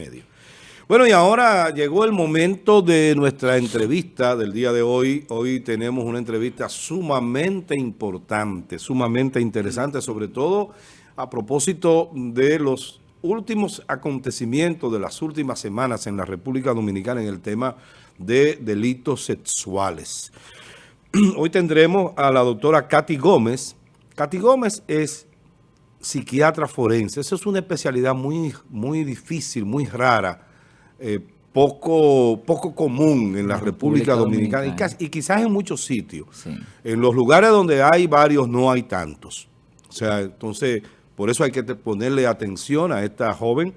medio. Bueno, y ahora llegó el momento de nuestra entrevista del día de hoy. Hoy tenemos una entrevista sumamente importante, sumamente interesante, sobre todo a propósito de los últimos acontecimientos de las últimas semanas en la República Dominicana en el tema de delitos sexuales. Hoy tendremos a la doctora Katy Gómez. Katy Gómez es psiquiatra forense. Esa es una especialidad muy, muy difícil, muy rara eh, poco, poco común en la, República, Dominicana, Y, quizás en muchos sitios. En los lugares donde hay varios no hay tantos. O sea, entonces, por eso hay que ponerle atención a esta joven,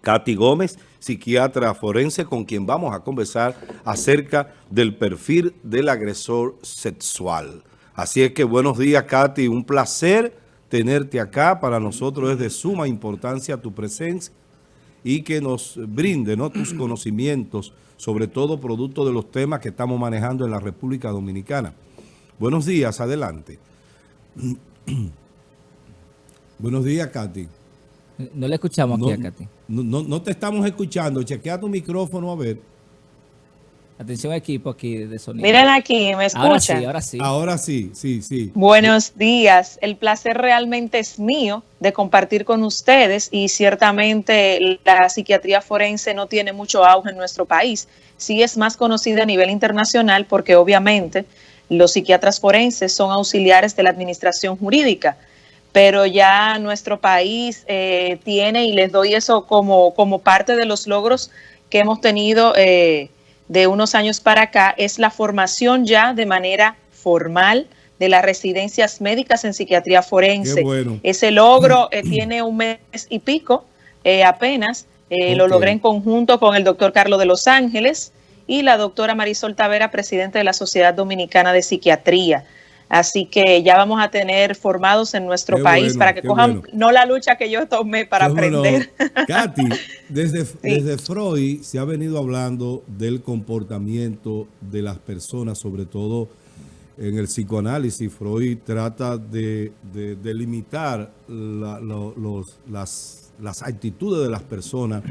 Katy Gómez, psiquiatra forense, con quien vamos a conversar acerca del perfil del agresor sexual. Así es que buenos días, Katy. Un placer tenerte acá. Para nosotros es de suma importancia tu presencia y que nos brinde ¿no? tus conocimientos, sobre todo producto de los temas que estamos manejando en la República Dominicana. Buenos días, adelante. Buenos días, Katy. No le escuchamos aquí a Katy. No, no te estamos escuchando. Chequea tu micrófono a ver. Atención equipo aquí de sonido. Miren aquí, ¿me escuchan? Ahora sí, ahora sí. Ahora sí, sí, sí. Buenos días. El placer realmente es mío de compartir con ustedes y ciertamente la psiquiatría forense no tiene mucho auge en nuestro país. Sí es más conocida a nivel internacional porque obviamente los psiquiatras forenses son auxiliares de la administración jurídica, pero ya nuestro país eh, tiene, y les doy eso como, como parte de los logros que hemos tenido eh, de unos años para acá es la formación ya de manera formal de las residencias médicas en psiquiatría forense. Ese logro eh, tiene un mes y pico eh, apenas. Eh, lo logré en conjunto con el doctor Carlos de Los Ángeles y la doctora Marisol Tavera, presidente de la Sociedad Dominicana de Psiquiatría. Así que ya vamos a tener formados en nuestro país para que cojan no la lucha que yo tomé para aprender. Katy, desde, desde Freud se ha venido hablando del comportamiento de las personas, sobre todo en el psicoanálisis. Freud trata de, de, limitar los, las, las actitudes de las personas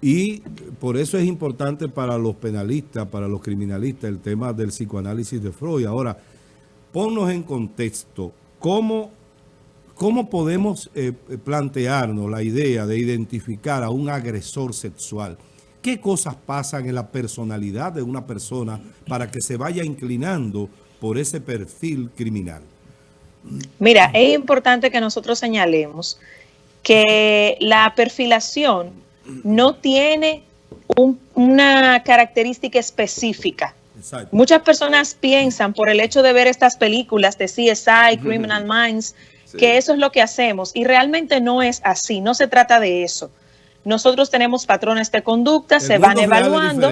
y por eso es importante para los penalistas, para los criminalistas, el tema del psicoanálisis de Freud. Ahora, ponnos en contexto, ¿cómo, cómo podemos eh, plantearnos la idea de identificar a un agresor sexual? ¿Qué cosas pasan en la personalidad de una persona para que se vaya inclinando por ese perfil criminal? Mira, es importante que nosotros señalemos que la perfilación no tiene una característica específica. Muchas personas piensan por el hecho de ver estas películas de CSI, Criminal Minds, que eso es lo que hacemos y realmente no es así, no se trata de eso. Nosotros tenemos patrones de conducta, se van evaluando.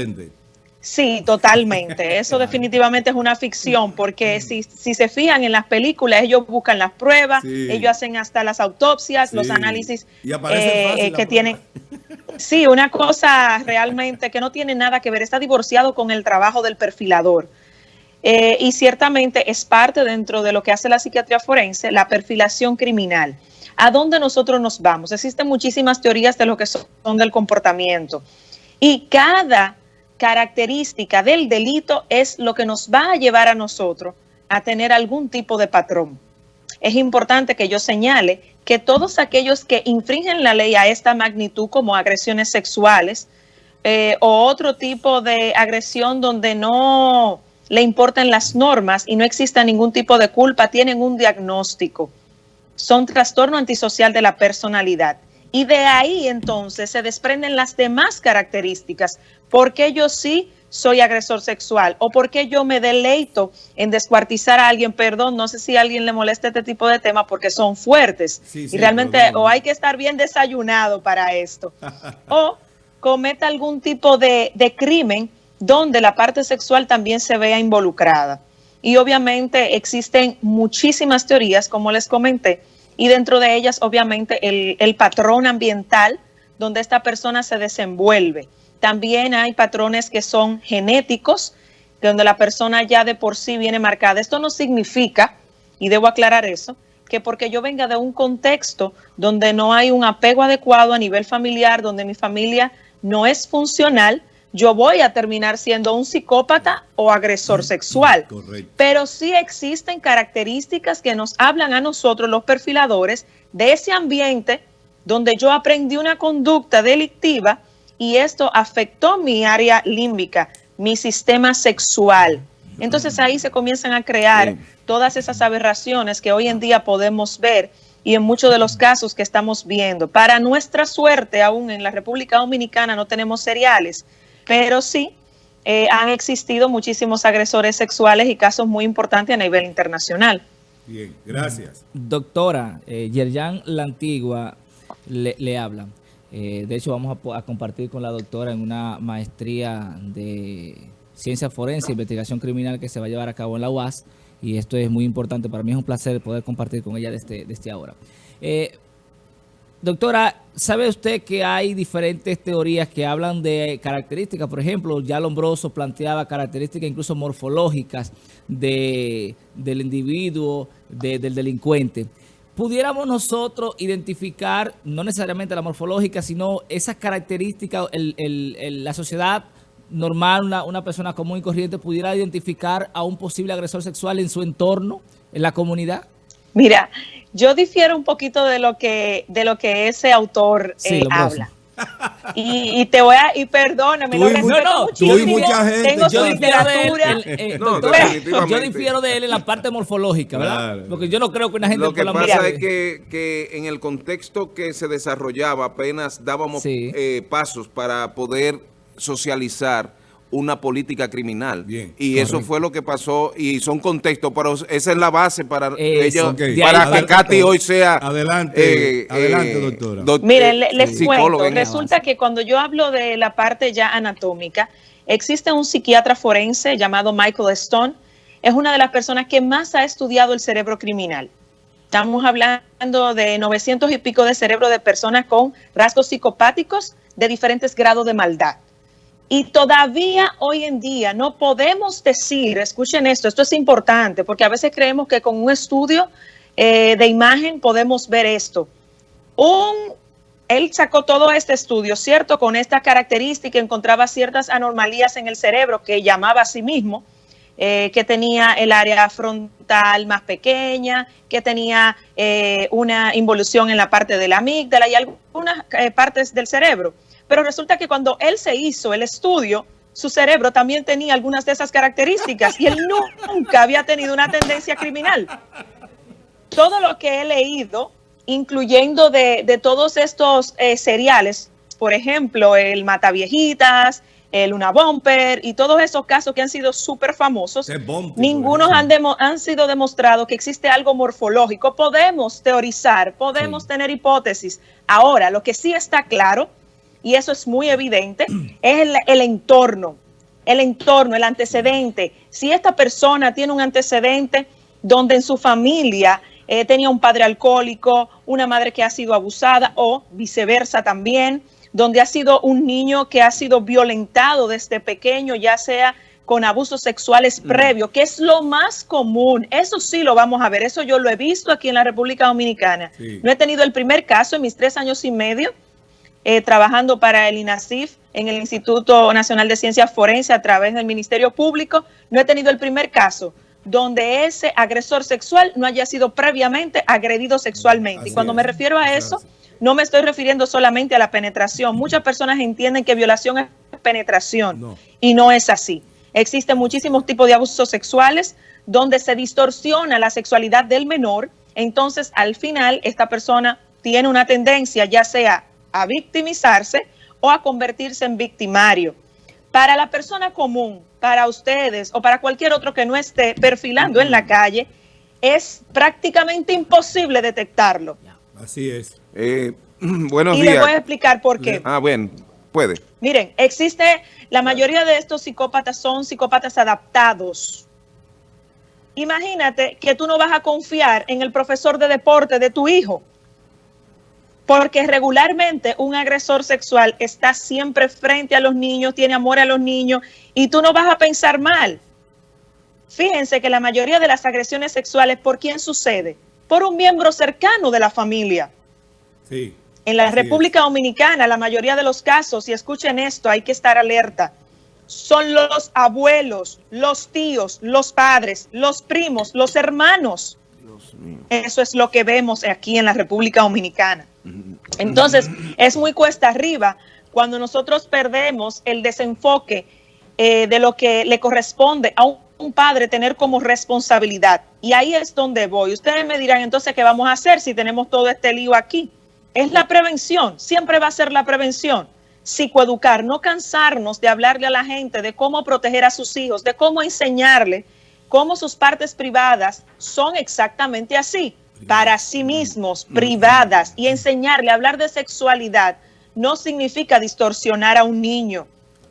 Sí, totalmente. Eso definitivamente es una ficción, porque si, si, se fijan en las películas, ellos buscan las pruebas, ellos hacen hasta las autopsias, los análisis eh, que tienen. Sí, una cosa realmente que no tiene nada que ver, está divorciado con el trabajo del perfilador. Eh, y ciertamente es parte dentro de lo que hace la psiquiatría forense, la perfilación criminal. ¿A dónde nosotros nos vamos? Existen muchísimas teorías de lo que son del comportamiento. Y cada característica del delito es lo que nos va a llevar a nosotros a tener algún tipo de patrón. Es importante que yo señale que todos aquellos que infringen la ley a esta magnitud como agresiones sexuales eh, o otro tipo de agresión donde no le importan las normas y no exista ningún tipo de culpa, tienen un diagnóstico. Son trastorno antisocial de la personalidad. Y de ahí entonces se desprenden las demás características. Porque yo sí soy agresor sexual o porque yo me deleito en descuartizar a alguien, perdón, no sé si a alguien le molesta este tipo de temas porque son fuertes. Y realmente o hay que estar bien desayunado para esto. O cometa algún tipo de, de crimen donde la parte sexual también se vea involucrada. Y obviamente existen muchísimas teorías, como les comenté, y dentro de ellas obviamente el, el patrón ambiental donde esta persona se desenvuelve. También hay patrones que son genéticos, donde la persona ya de por sí viene marcada. Esto no significa, y debo aclarar eso, que porque yo venga de un contexto donde no hay un apego adecuado a nivel familiar, donde mi familia no es funcional, yo voy a terminar siendo un psicópata o agresor sexual. Correcto. Pero sí existen características que nos hablan a nosotros, los perfiladores, de ese ambiente donde yo aprendí una conducta delictiva y esto afectó mi área límbica, mi sistema sexual. Entonces ahí se comienzan a crear todas esas aberraciones que hoy en día podemos ver y en muchos de los casos que estamos viendo. Para nuestra suerte, aún en la República Dominicana no tenemos seriales, pero sí eh, han existido muchísimos agresores sexuales y casos muy importantes a nivel internacional. Bien, gracias. Doctora, eh, Yerjan La Antigua le, habla. Eh, de hecho, vamos a, compartir con la doctora en una maestría de ciencia forense e investigación criminal que se va a llevar a cabo en la UAS y esto es muy importante. Para mí es un placer poder compartir con ella desde, desde ahora. Eh, doctora, ¿sabe usted que hay diferentes teorías que hablan de características? Por ejemplo, ya Lombroso planteaba características incluso morfológicas de, del individuo, del delincuente. ¿Pudiéramos nosotros identificar, no necesariamente la morfológica, sino esas características, la sociedad normal, una, una persona común y corriente pudiera identificar a un posible agresor sexual en su entorno, en la comunidad? Mira, yo difiero un poquito de lo que, de lo que ese autor eh, habla. Y, te voy a, y perdóname, no, no, mucha gente. Tengo yo literatura. Eh, yo difiero de él en la parte morfológica, ¿verdad? Porque yo no creo que una gente... Lo que pasa es que, que, en el contexto que se desarrollaba apenas dábamos eh, pasos para poder socializar una política criminal. Bien, y eso fue lo que pasó y son contextos, pero esa es la base para ellos, para que Katy hoy sea... Adelante, eh, adelante eh, doctora. Miren, les cuento, resulta que cuando yo hablo de la parte ya anatómica, existe un psiquiatra forense llamado Michael Stone, es una de las personas que más ha estudiado el cerebro criminal. Estamos hablando de 900 y pico de cerebro de personas con rasgos psicopáticos de diferentes grados de maldad. Y todavía hoy en día no podemos decir, escuchen esto, esto es importante, porque a veces creemos que con un estudio eh, de imagen podemos ver esto. Un, él sacó todo este estudio, ¿cierto? Con esta característica, encontraba ciertas anomalías en el cerebro que llamaba a sí mismo, eh, que tenía el área frontal más pequeña, que tenía eh, una involución en la parte de la amígdala y algunas partes del cerebro pero resulta que cuando él se hizo el estudio, su cerebro también tenía algunas de esas características y él nunca había tenido una tendencia criminal. Todo lo que he leído, incluyendo de, todos estos eh, seriales, por ejemplo, el Mataviejitas, el Una Bumper y todos esos casos que han sido súper famosos, ninguno han, han, sido demostrado que existe algo morfológico. Podemos teorizar, podemos tener hipótesis. Ahora, lo que sí está claro y eso es muy evidente, es el, entorno, el entorno, el antecedente. Si esta persona tiene un antecedente donde en su familia eh, tenía un padre alcohólico, una madre que ha sido abusada o viceversa también, donde ha sido un niño que ha sido violentado desde pequeño, ya sea con abusos sexuales mm. previos, que es lo más común. Eso sí lo vamos a ver, eso yo lo he visto aquí en la República Dominicana. No he tenido el primer caso en mis tres años y medio, eh, trabajando para el INASIF en el Instituto Nacional de Ciencias Forenses a través del Ministerio Público. No he tenido el primer caso donde ese agresor sexual no haya sido previamente agredido sexualmente. y cuando me refiero a eso, no me estoy refiriendo solamente a la penetración. Muchas personas entienden que violación es penetración y no es así. Existen muchísimos tipos de abusos sexuales donde se distorsiona la sexualidad del menor. Entonces, al final, esta persona tiene una tendencia, ya sea a victimizarse o a convertirse en victimario. Para la persona común, para ustedes o para cualquier otro que no esté perfilando en la calle, es prácticamente imposible detectarlo. Así es. Eh, buenos y días. les voy a explicar por qué. Ah, bueno, puede. Miren, existe, la mayoría de estos psicópatas son psicópatas adaptados. Imagínate que tú no vas a confiar en el profesor de deporte de tu hijo porque regularmente un agresor sexual está siempre frente a los niños, tiene amor a los niños y tú no vas a pensar mal. Fíjense que la mayoría de las agresiones sexuales, ¿por quién sucede? por un miembro cercano de la familia. Sí. En la República Dominicana, la mayoría de los casos, y escuchen esto, hay que estar alerta, son los abuelos, los tíos, los padres, los primos, los hermanos. Eso es lo que vemos aquí en la República Dominicana. Entonces, es muy cuesta arriba cuando nosotros perdemos el desenfoque eh, de lo que le corresponde a un, un, padre tener como responsabilidad. Y ahí es donde voy. Ustedes me dirán, entonces, ¿qué vamos a hacer si tenemos todo este lío aquí? Es la prevención, siempre va a ser la prevención. Psicoeducar, no cansarnos de hablarle a la gente de cómo proteger a sus hijos, de cómo enseñarle cómo sus partes privadas son exactamente así, para sí mismos, privadas, y enseñarle a hablar de sexualidad no significa distorsionar a un niño.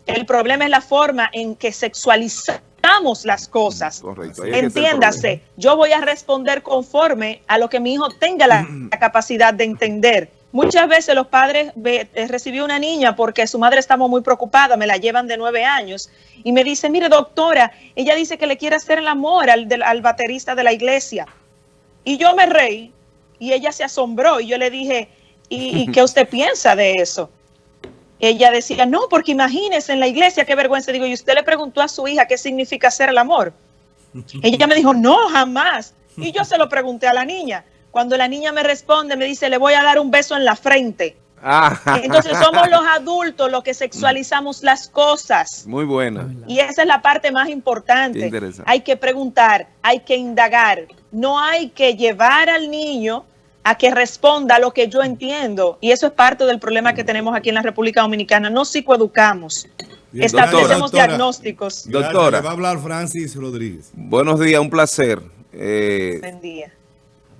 El problema es la forma en que sexualizamos las cosas. Entiéndase, yo voy a responder conforme a lo que mi hijo tenga la, capacidad de entender. Muchas veces los padres eh, recibió una niña porque su madre estaba muy preocupada, me la llevan de nueve años, y me dice, mire doctora, ella dice que le quiere hacer el amor al, al baterista de la iglesia. Y yo me reí y ella se asombró y yo le dije, ¿y, qué usted piensa de eso? Ella decía, no, porque imagínese en la iglesia, qué vergüenza. Digo, ¿y usted le preguntó a su hija qué significa hacer el amor? Ella me dijo, no, jamás. Y yo se lo pregunté a la niña. Cuando la niña me responde, me dice, le voy a dar un beso en la frente. Ah. Entonces somos los adultos los que sexualizamos las cosas. Muy buena. Y esa es la parte más importante. Hay que preguntar, hay que indagar. No hay que llevar al niño a que responda a lo que yo entiendo. Y eso es parte del problema que tenemos aquí en la República Dominicana. No psicoeducamos. Establecemos diagnósticos. Doctora. va a hablar Francis Rodríguez. Buenos días, un placer. Eh, Buen día.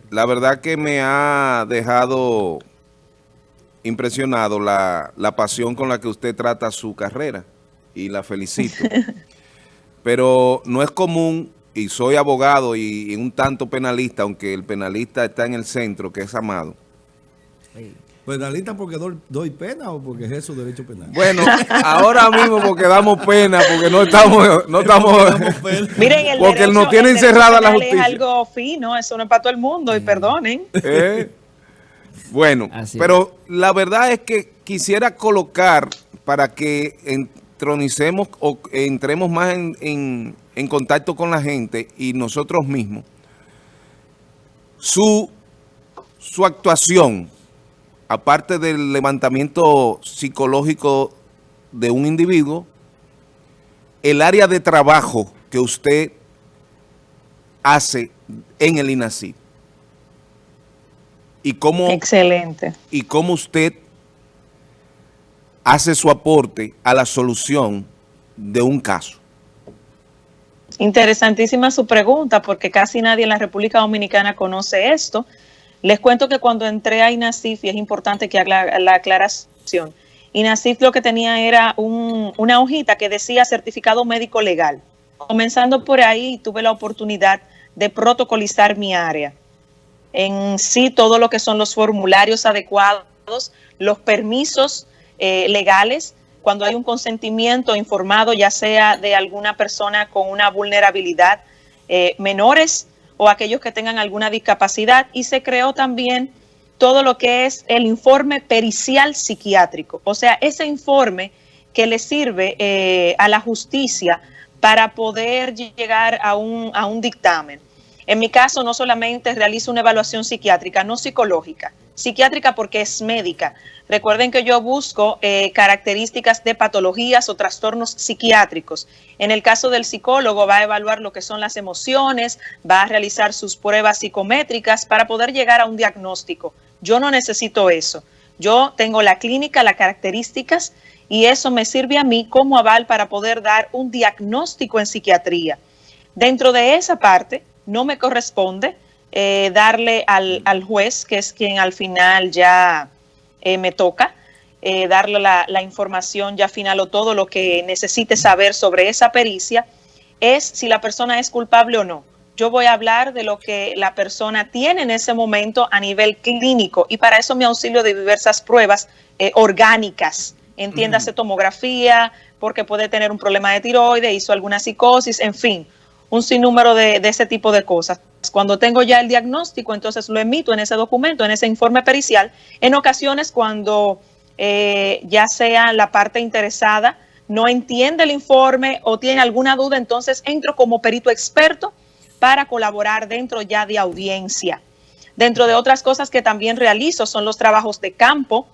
La verdad que me ha dejado impresionado la, la pasión con la que usted trata su carrera y la felicito. Pero no es común y soy abogado y, un tanto penalista, aunque el penalista está en el centro, que es Amado. ¿Penalista porque doy, pena o porque es eso derecho penal? Bueno, ahora mismo porque damos pena, porque no estamos... No estamos Miren, el porque nos tiene encerrada la justicia. Es algo fino, eso no es para todo el mundo, y perdonen. Eh, bueno, pero la verdad es que quisiera colocar para que entronicemos o entremos más en en contacto con la gente y nosotros mismos, su, su actuación, aparte del levantamiento psicológico de un individuo, el área de trabajo que usted hace en el INACID. Y cómo, Excelente. Y cómo usted hace su aporte a la solución de un caso. Interesantísima su pregunta, porque casi nadie en la República Dominicana conoce esto. Les cuento que cuando entré a INASIF, y es importante que haga la, aclaración, INASIF lo que tenía era una hojita que decía certificado médico legal. Comenzando por ahí, tuve la oportunidad de protocolizar mi área. En sí, todo lo que son los formularios adecuados, los permisos eh, legales, cuando hay un consentimiento informado, ya sea de alguna persona con una vulnerabilidad, eh, menores o aquellos que tengan alguna discapacidad. Y se creó también todo lo que es el informe pericial psiquiátrico, o sea, ese informe que le sirve eh, a la justicia para poder llegar a un, a un dictamen. En mi caso, no solamente realizo una evaluación psiquiátrica, no psicológica, psiquiátrica porque es médica. Recuerden que yo busco eh, características de patologías o trastornos psiquiátricos. En el caso del psicólogo va a evaluar lo que son las emociones, va a realizar sus pruebas psicométricas para poder llegar a un diagnóstico. Yo no necesito eso. Yo tengo la clínica, las características y eso me sirve a mí como aval para poder dar un diagnóstico en psiquiatría. Dentro de esa parte no me corresponde eh, darle al, juez, que es quien al final ya eh, me toca, eh, darle la, la, información ya final o todo lo que necesite saber sobre esa pericia, es si la persona es culpable o no. Yo voy a hablar de lo que la persona tiene en ese momento a nivel clínico y para eso me auxilio de diversas pruebas orgánicas, entiéndase tomografía, porque puede tener un problema de tiroides, hizo alguna psicosis, en fin, un sinnúmero de, de ese tipo de cosas Cuando tengo ya el diagnóstico, entonces lo emito en ese documento, en ese informe pericial. En ocasiones, cuando eh, ya sea la parte interesada no entiende el informe o tiene alguna duda, entonces entro como perito experto para colaborar dentro ya de audiencia. Dentro de otras cosas que también realizo son los trabajos de campo.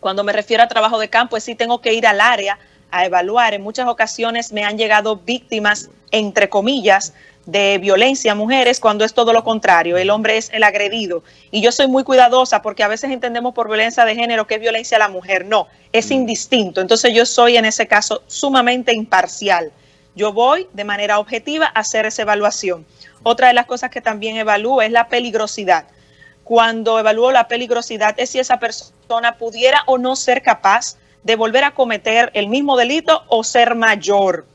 Cuando me refiero a trabajo de campo, es sí tengo que ir al área a evaluar. En muchas ocasiones me han llegado víctimas, entre comillas, de violencia a mujeres cuando es todo lo contrario, el hombre es el agredido. Y yo soy muy cuidadosa porque a veces entendemos por violencia de género que es violencia a la mujer. No, es mm. indistinto. Entonces yo soy en ese caso sumamente imparcial. Yo voy de manera objetiva a hacer esa evaluación. Otra de las cosas que también evalúo es la peligrosidad. Cuando evalúo la peligrosidad es si esa persona pudiera o no ser capaz de volver a cometer el mismo delito o ser mayor.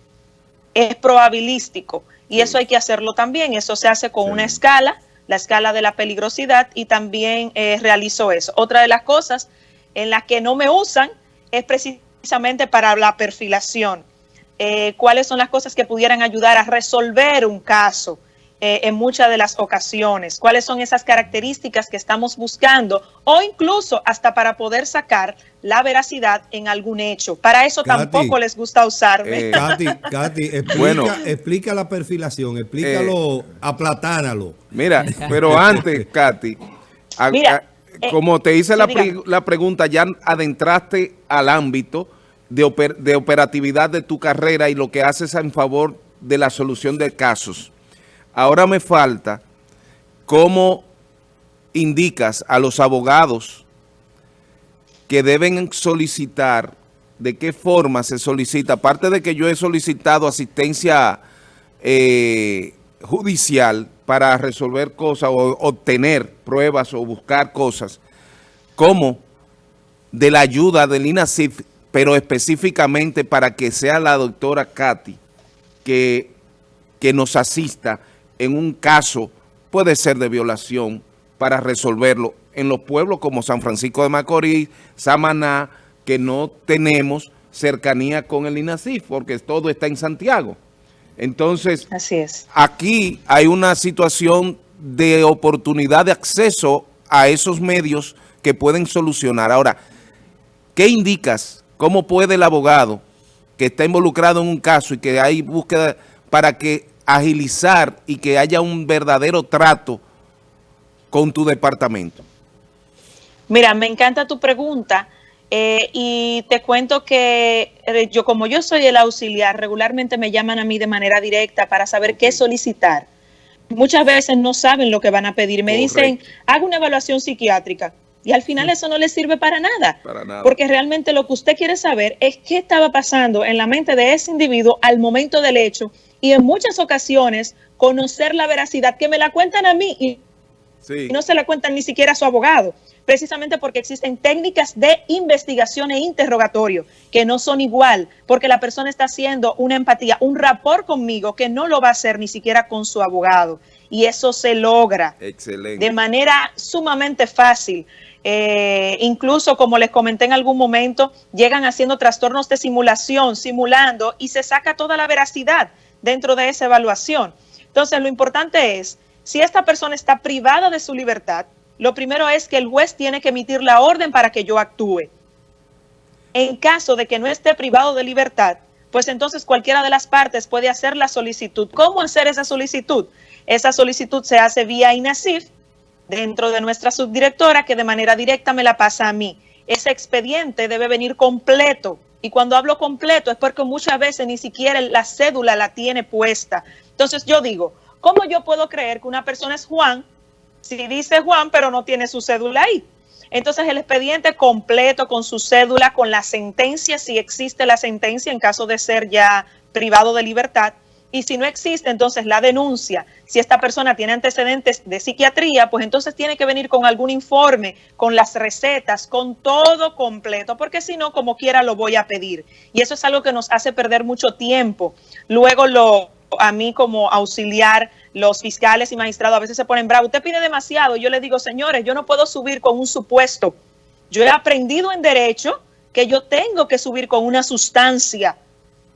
Es probabilístico y eso hay que hacerlo también. Eso se hace con una escala, la escala de la peligrosidad y también eh, realizo eso. Otra de las cosas en las que no me usan es precisamente para la perfilación. Eh, cuáles son las cosas que pudieran ayudar a resolver un caso eh, en muchas de las ocasiones, cuáles son esas características que estamos buscando o incluso hasta para poder sacar la veracidad en algún hecho. Para eso tampoco les gusta usarme. Eh, Katy, Katy explica, bueno, explica la perfilación, explícalo, eh, aplatánalo. Mira, pero antes, Katy, mira, eh, como te hice la, la, pregunta, ya adentraste al ámbito de, de operatividad de tu carrera y lo que haces en favor de la solución de casos. Ahora me falta cómo indicas a los abogados que deben solicitar, de qué forma se solicita, aparte de que yo he solicitado asistencia eh, judicial para resolver cosas o obtener pruebas o buscar cosas, como de la ayuda del INASIF, pero específicamente para que sea la doctora Katy que, que nos asista en un caso, puede ser de violación, para resolverlo en los pueblos como San Francisco de Macorís, Samaná, que no tenemos cercanía con el INASIF, porque todo está en Santiago. Entonces, Así es. aquí hay una situación de oportunidad de acceso a esos medios que pueden solucionar. Ahora, ¿qué indicas? ¿Cómo puede el abogado que está involucrado en un caso y que hay búsqueda para que agilizar y que haya un verdadero trato con tu departamento? Mira, me encanta tu pregunta eh, y te cuento que eh, yo como yo soy el auxiliar, regularmente me llaman a mí de manera directa para saber qué solicitar. Muchas veces no saben lo que van a pedir. Me dicen, haga una evaluación psiquiátrica. Y al final eso no les sirve para nada, para nada. Porque realmente lo que usted quiere saber es qué estaba pasando en la mente de ese individuo al momento del hecho y en muchas ocasiones conocer la veracidad que me la cuentan a mí y no se la cuentan ni siquiera a su abogado precisamente porque existen técnicas de investigación e interrogatorio que no son igual, porque la persona está haciendo una empatía, un rapport conmigo que no lo va a hacer ni siquiera con su abogado. Y eso se logra de manera sumamente fácil. Eh, incluso, como les comenté en algún momento, llegan haciendo trastornos de simulación, simulando, y se saca toda la veracidad dentro de esa evaluación. Entonces, lo importante es, si esta persona está privada de su libertad, lo primero es que el juez tiene que emitir la orden para que yo actúe. En caso de que no esté privado de libertad, pues entonces cualquiera de las partes puede hacer la solicitud. ¿Cómo hacer esa solicitud? Esa solicitud se hace vía INASIF dentro de nuestra subdirectora que de manera directa me la pasa a mí. Ese expediente debe venir completo. Y cuando hablo completo es porque muchas veces ni siquiera la cédula la tiene puesta. Entonces yo digo, ¿cómo yo puedo creer que una persona es Juan si dice Juan, pero no tiene su cédula ahí. Entonces el expediente completo con su cédula, con la sentencia, si existe la sentencia en caso de ser ya privado de libertad, y si no existe, entonces la denuncia. Si esta persona tiene antecedentes de psiquiatría, pues entonces tiene que venir con algún informe, con las recetas, con todo completo, porque si no, como quiera, lo voy a pedir. Y eso es algo que nos hace perder mucho tiempo. Luego lo a mí como auxiliar, los fiscales y magistrados a veces se ponen bravos. Usted pide demasiado. Yo le digo, señores, yo no puedo subir con un supuesto. Yo he aprendido en derecho que yo tengo que subir con una sustancia.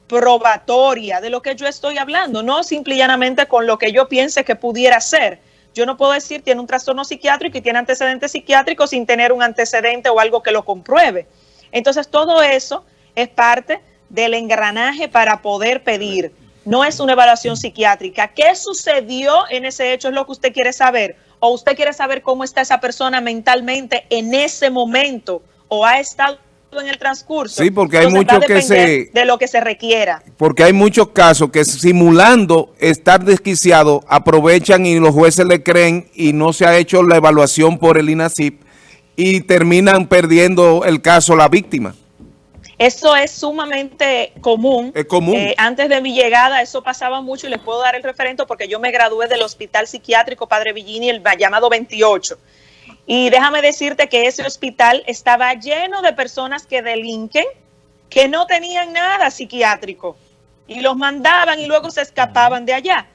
Probatoria de lo que yo estoy hablando, no simple y llanamente con lo que yo piense que pudiera ser. Yo no puedo decir tiene un trastorno psiquiátrico y tiene antecedentes psiquiátricos sin tener un antecedente o algo que lo compruebe. Entonces todo eso es parte del engranaje para poder pedir. No es una evaluación psiquiátrica. ¿Qué sucedió en ese hecho? Es lo que usted quiere saber. O usted quiere saber cómo está esa persona mentalmente en ese momento o ha estado en el transcurso. Sí, porque hay muchos que se... De lo que se requiera. Porque hay muchos casos que simulando estar desquiciado, aprovechan y los jueces le creen y no se ha hecho la evaluación por el INACIP y terminan perdiendo el caso la víctima. Eso es sumamente común. Es común. Eh, antes de mi llegada eso pasaba mucho y les puedo dar el referente porque yo me gradué del Hospital Psiquiátrico Padre Villini, el llamado 28. Y déjame decirte que ese hospital estaba lleno de personas que delinquen, que no tenían nada psiquiátrico y los mandaban y luego se escapaban de allá.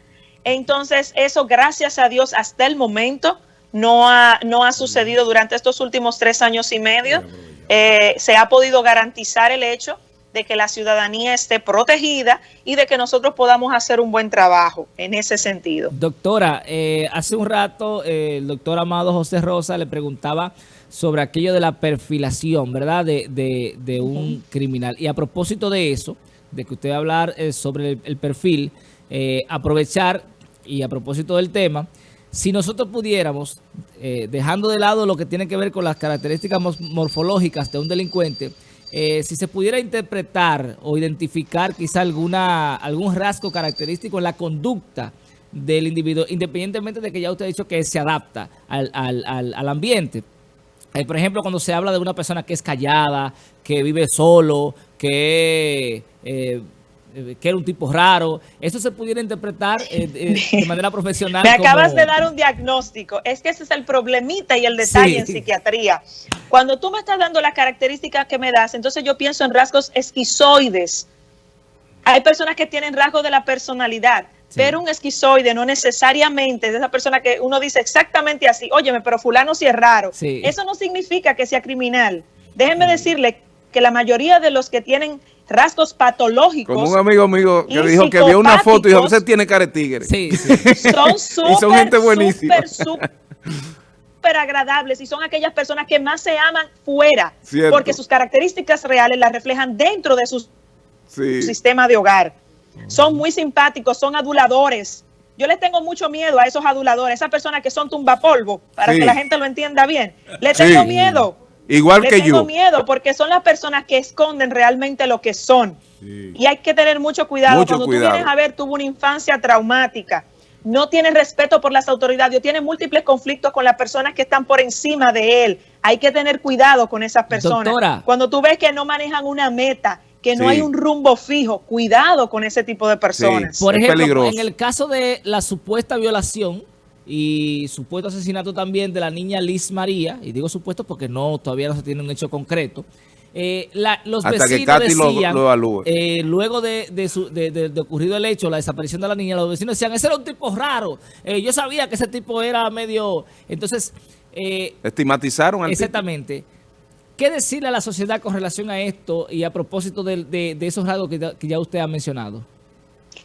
Entonces, eso, gracias a Dios, hasta el momento no ha, no ha sucedido durante estos últimos tres años y medio. Eh, se ha podido garantizar el hecho de que la ciudadanía esté protegida y de que nosotros podamos hacer un buen trabajo en ese sentido. Doctora, eh, hace un rato eh, el doctor Amado José Rosa le preguntaba sobre aquello de la perfilación, ¿verdad?, de, un criminal. Y a propósito de eso, de que usted va a hablar eh, sobre el, perfil, aprovechar, y a propósito del tema, si nosotros pudiéramos, dejando de lado lo que tiene que ver con las características morfológicas de un delincuente, eh, si se pudiera interpretar o identificar quizá alguna algún rasgo característico en la conducta del individuo, independientemente de que ya usted ha dicho que se adapta al, al, al, ambiente. Eh, por ejemplo, cuando se habla de una persona que es callada, que vive solo, que... Eh, eh, que era un tipo raro. ¿Eso se pudiera interpretar eh, de manera profesional? Me acabas de dar un diagnóstico. Es que ese es el problemita y el detalle en psiquiatría. Cuando tú me estás dando las características que me das, entonces yo pienso en rasgos esquizoides. Hay personas que tienen rasgos de la personalidad, pero un esquizoide no necesariamente es esa persona que uno dice exactamente así, óyeme, pero fulano sí es raro. Eso no significa que sea criminal. Déjenme decirle que la mayoría de los que tienen rasgos patológicos. Como un amigo mío que dijo que vio una foto y dijo, usted tiene cara de tigre. Sí, Son súper, son gente buenísima. súper, súper agradables y son aquellas personas que más se aman fuera, porque sus características reales las reflejan dentro de su sistema de hogar. Son muy simpáticos, son aduladores. Yo les tengo mucho miedo a esos aduladores, esas personas que son tumbapolvo, para que la gente lo entienda bien. Le tengo miedo Igual que yo. Tengo miedo porque son las personas que esconden realmente lo que son. Y hay que tener mucho cuidado. Cuando tú vienes a ver, tuvo una infancia traumática, no tiene respeto por las autoridades, tiene múltiples conflictos con las personas que están por encima de él. Hay que tener cuidado con esas personas. Cuando tú ves que no manejan una meta, que no hay un rumbo fijo, cuidado con ese tipo de personas. por ejemplo, en el caso de la supuesta violación, y supuesto asesinato también de la niña Liz María, y digo supuesto porque no todavía no se tiene un hecho concreto, eh, los vecinos decían, eh, luego de, de, ocurrido el hecho, la desaparición de la niña, los vecinos decían, ese era un tipo raro, eh, yo sabía que ese tipo era medio... Entonces... Estigmatizaron al Exactamente. ¿Qué decirle a la sociedad con relación a esto y a propósito de, esos rasgos que ya usted ha mencionado?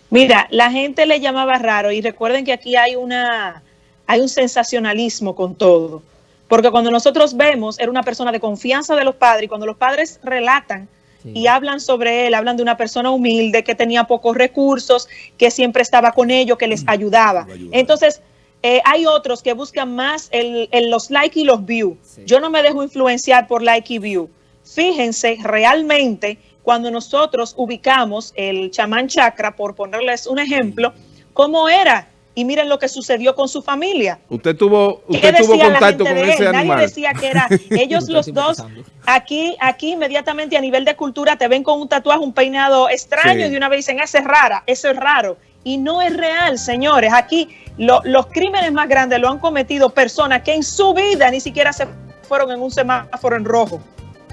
Mira, la gente le llamaba raro y recuerden que aquí hay una hay un sensacionalismo con todo. Porque cuando nosotros vemos, era una persona de confianza de los padres, y cuando los padres relatan y hablan sobre él, hablan de una persona humilde, que tenía pocos recursos, que siempre estaba con ellos, que les mm. ayudaba. Entonces, eh, hay otros que buscan más el, los like y los views. Yo no me dejo influenciar por like y view. Fíjense realmente cuando nosotros ubicamos el chamán chakra, por ponerles un ejemplo, cómo era y miren lo que sucedió con su familia. Usted tuvo, usted tuvo contacto con ese animal. Nadie decía que era ellos los dos. Aquí, aquí inmediatamente a nivel de cultura te ven con un tatuaje, un peinado extraño y de una vez dicen, esa es rara, eso es raro. Y no es real, señores. Aquí los crímenes más grandes lo han cometido personas que en su vida ni siquiera se fueron en un semáforo en rojo.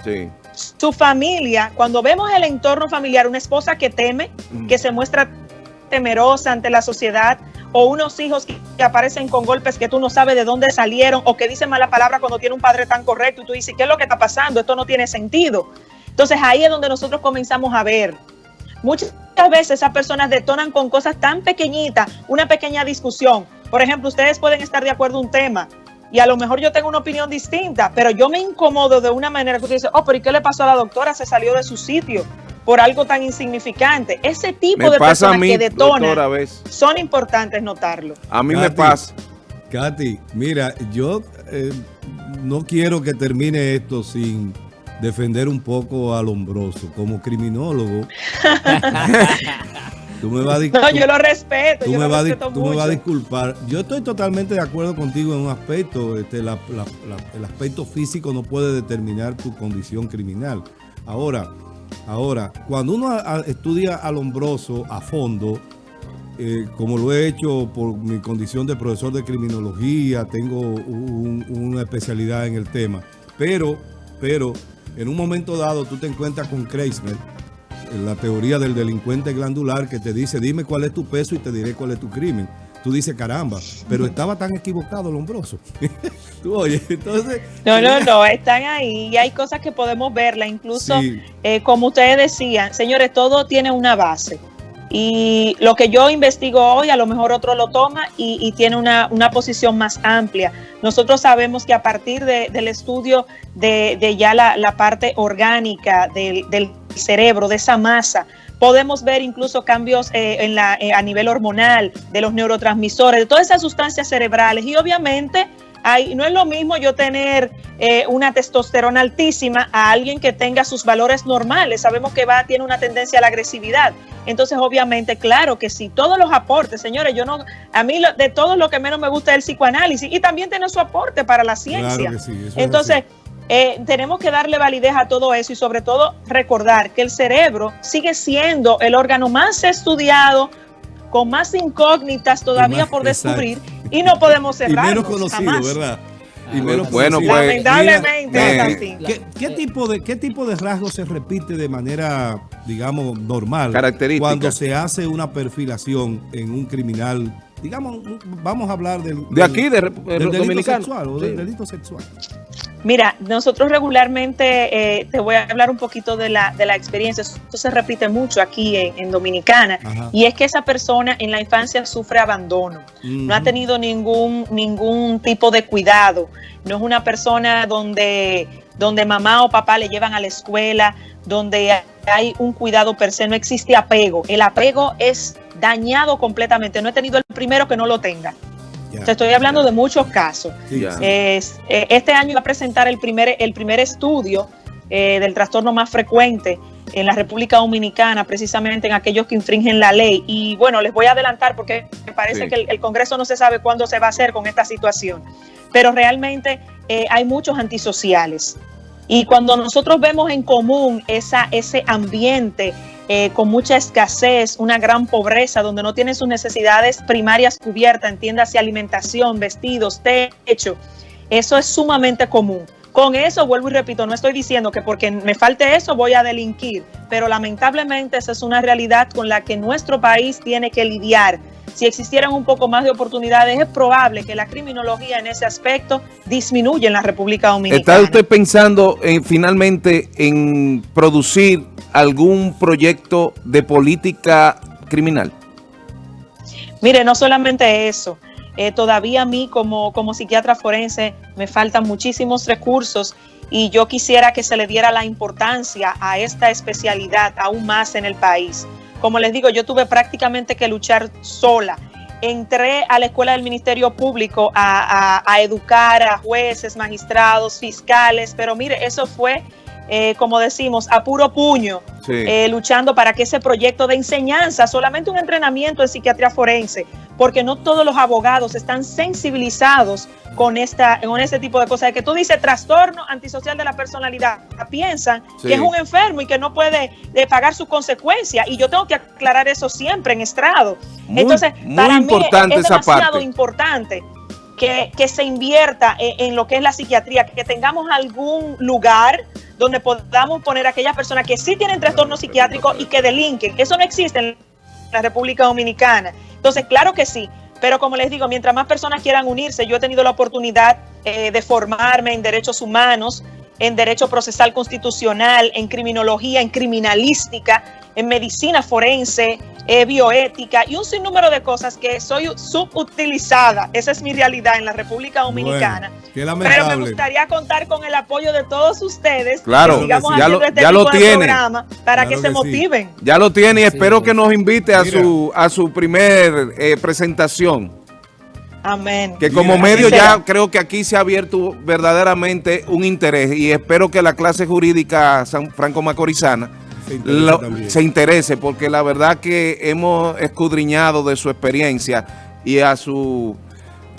Sí. Su familia, cuando vemos el entorno familiar, una esposa que teme, mm. que se muestra temerosa ante la sociedad, o unos hijos que, aparecen con golpes que tú no sabes de dónde salieron o que dicen mala palabra cuando tiene un padre tan correcto y tú dices, ¿qué es lo que está pasando? Esto no tiene sentido. Entonces ahí es donde nosotros comenzamos a ver. Muchas veces esas personas detonan con cosas tan pequeñitas, una pequeña discusión. Por ejemplo, ustedes pueden estar de acuerdo en un tema y a lo mejor yo tengo una opinión distinta, pero yo me incomodo de una manera que usted dice, oh, pero ¿y qué le pasó a la doctora? Se salió de su sitio por algo tan insignificante. Ese tipo de personas que detonan son importantes notarlo. A mí me pasa. Katy, mira, yo eh, no quiero que termine esto sin defender un poco a Lombroso. Como criminólogo, tú me vas a No, yo lo respeto. Tú, me, vas a disculpar. Yo estoy totalmente de acuerdo contigo en un aspecto. Este, el aspecto físico no puede determinar tu condición criminal. Ahora, ahora cuando uno estudia a Lombroso a fondo, eh, como lo he hecho por mi condición de profesor de criminología, tengo una especialidad en el tema, pero, pero en un momento dado tú te encuentras con Kreisner, la teoría del delincuente glandular que te dice, dime cuál es tu peso y te diré cuál es tu crimen. Tú dices, caramba, pero estaba tan equivocado Lombroso. tú, oye, entonces... No, no, no, están ahí y hay cosas que podemos verla, incluso eh, como ustedes decían, señores, todo tiene una base. Y lo que yo investigo hoy, a lo mejor otro lo toma y, tiene una, posición más amplia. Nosotros sabemos que a partir del estudio de, ya la, parte orgánica del, cerebro, de esa masa, podemos ver incluso cambios eh, en la, eh, a nivel hormonal, de los neurotransmisores, de todas esas sustancias cerebrales. Y obviamente no es lo mismo yo tener eh, una testosterona altísima a alguien que tenga sus valores normales. Sabemos que va, tiene una tendencia a la agresividad. Entonces, obviamente, claro que sí, todos los aportes, señores, yo no, a mí de todo lo que menos me gusta es el psicoanálisis y también tiene su aporte para la ciencia. Entonces, eh, tenemos que darle validez a todo eso y sobre todo recordar que el cerebro sigue siendo el órgano más estudiado, con más incógnitas todavía por descubrir y no podemos cerrar. Y menos conocido, ¿verdad? Y menos bueno, pues, Lamentablemente ¿qué, tipo de, ¿Qué tipo de rasgos se repite de manera, digamos, normal cuando se hace una perfilación en un criminal? Digamos, vamos a hablar del, de aquí, de, del delito sexual o del delito sexual. Mira, nosotros regularmente, eh, te voy a hablar un poquito de la, de la experiencia, esto se repite mucho aquí en, Dominicana, y es que esa persona en la infancia sufre abandono, no ha tenido ningún, ningún tipo de cuidado, no es una persona donde, donde mamá o papá le llevan a la escuela, donde hay un cuidado per se, no existe apego, el apego es dañado completamente, no he tenido el primero que no lo tenga. Te estoy hablando de muchos casos. Eh, este año iba a presentar el primer, el primer estudio eh, del trastorno más frecuente en la República Dominicana, precisamente en aquellos que infringen la ley. Y bueno, les voy a adelantar porque me parece que el, Congreso no se sabe cuándo se va a hacer con esta situación. Pero realmente eh, hay muchos antisociales. Y cuando nosotros vemos en común esa, ese ambiente eh, con mucha escasez, una gran pobreza, donde no tienen sus necesidades primarias cubiertas, entiéndase alimentación, vestidos, techo. Eso es sumamente común. Con eso, vuelvo y repito, no estoy diciendo que porque me falte eso voy a delinquir, pero lamentablemente esa es una realidad con la que nuestro país tiene que lidiar. Si existieran un poco más de oportunidades, es probable que la criminología en ese aspecto disminuya en la República Dominicana. ¿Está usted pensando en, finalmente en producir algún proyecto de política criminal? Mire, no solamente eso. Eh, todavía a mí como, como psiquiatra forense me faltan muchísimos recursos y yo quisiera que se le diera la importancia a esta especialidad aún más en el país. Como les digo, yo tuve prácticamente que luchar sola. Entré a la escuela del Ministerio Público a, a educar a jueces, magistrados, fiscales, pero mire, eso fue eh, como decimos, a puro puño, eh, luchando para que ese proyecto de enseñanza, solamente un entrenamiento en psiquiatría forense, porque no todos los abogados están sensibilizados con esta con este tipo de cosas. De que tú dices trastorno antisocial de la personalidad, piensan que es un enfermo y que no puede eh, pagar sus consecuencias. Y yo tengo que aclarar eso siempre en estrado. Entonces, para mí es, demasiado importante que, se invierta en, lo que es la psiquiatría, que tengamos algún lugar donde podamos poner a aquellas personas que sí tienen trastorno psiquiátrico y que delinquen. Eso no existe en la República Dominicana. Entonces, claro que sí, pero como les digo, mientras más personas quieran unirse, yo he tenido la oportunidad eh, de formarme en derechos humanos, en derecho procesal constitucional, en criminología, en criminalística, en medicina forense, eh, bioética y un sinnúmero de cosas que soy subutilizada. Esa es mi realidad en la República Dominicana. Pero me gustaría contar con el apoyo de todos ustedes. Claro, ya lo, este ya lo tiene. Para que, se motiven. Ya lo tiene y espero que nos invite a su, a su primer eh, presentación. Amén. Que como medio ya creo que aquí se ha abierto verdaderamente un interés y espero que la clase jurídica San Franco Macorizana se interese, porque la verdad que hemos escudriñado de su experiencia y a su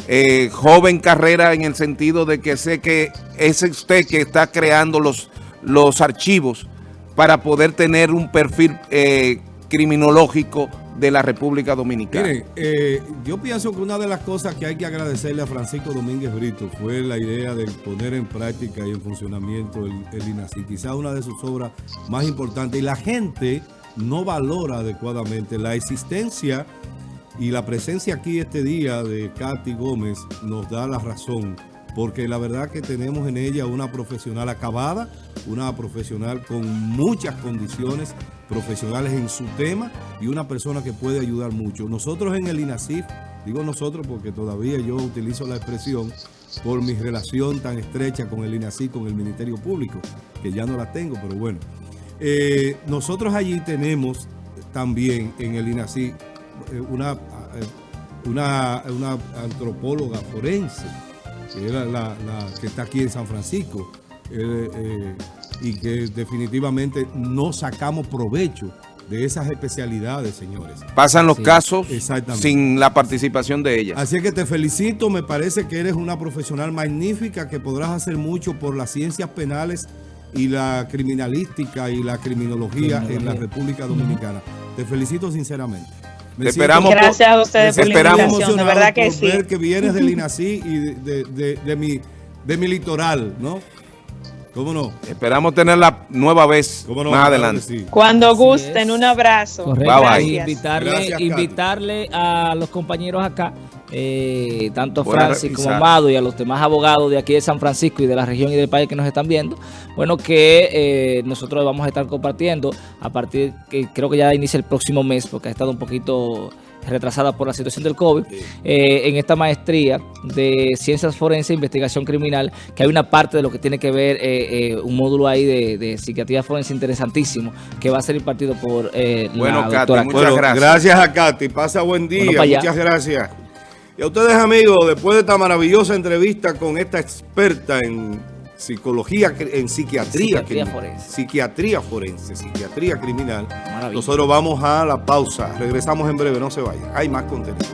eh, joven carrera en el sentido de que sé que es usted que está creando los, los archivos para poder tener un perfil eh, criminológico de la República Dominicana. Miren, eh, yo pienso que una de las cosas que hay que agradecerle a Francisco Domínguez Brito fue la idea de poner en práctica y en funcionamiento el, el INACI. Quizá una de sus obras más importantes. Y la gente no valora adecuadamente la existencia y la presencia aquí este día de Katy Gómez nos da la razón porque la verdad que tenemos en ella una profesional acabada, una profesional con muchas condiciones profesionales en su tema y una persona que puede ayudar mucho. Nosotros en el INACIF, digo nosotros porque todavía yo utilizo la expresión por mi relación tan estrecha con el INACIF, con el Ministerio Público, que ya no la tengo, pero bueno. Eh, nosotros allí tenemos también en el INACIF eh, eh, una, una antropóloga forense, que, la, que está aquí en San Francisco, eh, eh, y que definitivamente no sacamos provecho de esas especialidades, señores. Pasan los casos sin la participación de ella. Así que te felicito, me parece que eres una profesional magnífica, que podrás hacer mucho por las ciencias penales y la criminalística y la criminología, en la República Dominicana. Te felicito sinceramente. Esperamos Gracias a ustedes por la invitación, de verdad que sí. Ver que vienes del INACI y de, mi, de mi litoral, ¿no? ¿Cómo no? Esperamos tenerla nueva vez más adelante. Cuando gusten, un abrazo. Correcto. Invitarle, invitarle a los compañeros acá, eh, tanto a Francis como a Amado y a los demás abogados de aquí de San Francisco y de la región y del país que nos están viendo, bueno, que eh, nosotros vamos a estar compartiendo a partir, que creo que ya inicia el próximo mes, porque ha estado un poquito retrasada por la situación del COVID, eh, en esta maestría de Ciencias Forenses e Investigación Criminal, que hay una parte de lo que tiene que ver, eh, eh, un módulo ahí de, psiquiatría forense interesantísimo, que va a ser impartido por bueno, la doctora. muchas gracias. Gracias a Katy, pasa buen día, muchas gracias. Y a ustedes amigos, después de esta maravillosa entrevista con esta experta en psicología, en psiquiatría, psiquiatría forense. psiquiatría forense, psiquiatría criminal. Nosotros vamos a la pausa. Regresamos en breve, no se vayan. Hay más contenido.